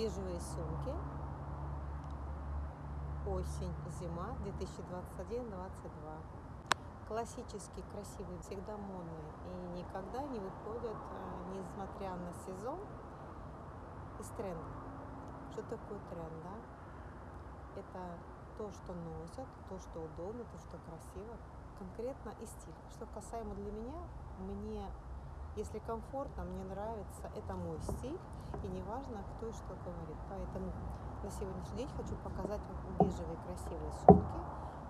бежевые сумки. Осень, зима 2021-2022. Классический, красивый, всегда модный и никогда не выходят, э, несмотря на сезон, из тренда. Что такое тренд, да? Это то, что носят, то, что удобно, то, что красиво, конкретно и стиль. Что касаемо для меня, мне если комфортно, мне нравится, это мой стиль, и неважно, кто и что говорит. Поэтому на сегодняшний день хочу показать вам бежевые красивые сумки,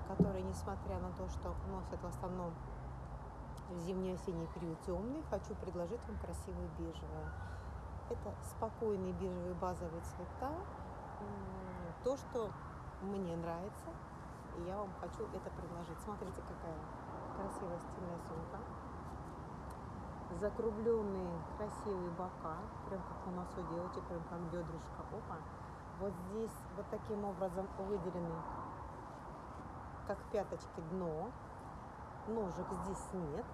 которые, несмотря на то, что носят в основном в зимний-осенний период темный, хочу предложить вам красивые бежевые. Это спокойные бежевые базовые цвета, то, что мне нравится, и я вам хочу это предложить. Смотрите, какая красивая стильная сумка закругленные красивые бока, прям как у нас у девочек, прям как бедрышко. Опа. Вот здесь вот таким образом выделены, как пяточки, дно. Ножек здесь нет.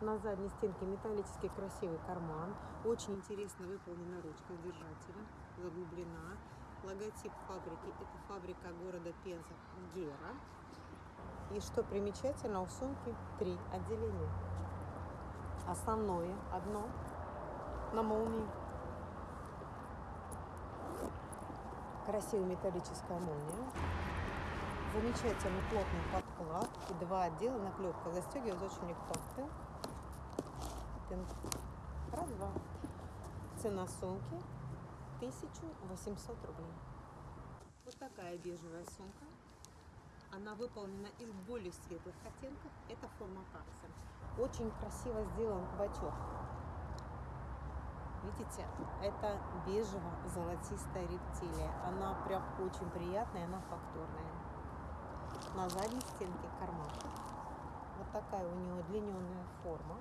На задней стенке металлический красивый карман. Очень интересно выполнена ручка держателя, заглублена. Логотип фабрики, это фабрика города Пенза, Гера. И что примечательно, у сумки три отделения основное одно на молнии. Красивая металлическая молния. Замечательный плотный подклад и два отдела наклепка. Застегивать очень легко. Раз, два. Цена сумки 1800 рублей. Вот такая бежевая сумка. Она выполнена из более светлых оттенков. Это форма капсуль. Очень красиво сделан бачок. Видите, это бежево-золотистая рептилия. Она прям очень приятная, она фактурная. На задней стенке карман. Вот такая у него удлиненная форма.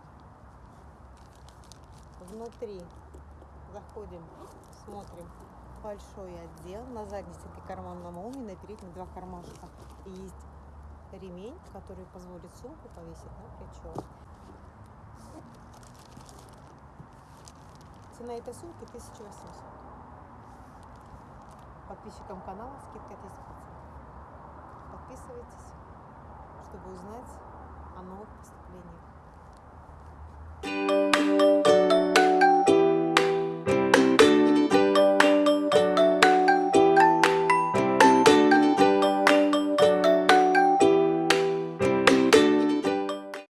Внутри заходим, смотрим большой отдел. На задней стенке карман на молнии, на передних два кармашка. И есть ремень, который позволит сумку повесить на плечо. Цена этой сумки 1800. Подписчикам канала скидка 10%. Подписывайтесь, чтобы узнать о новых поставках.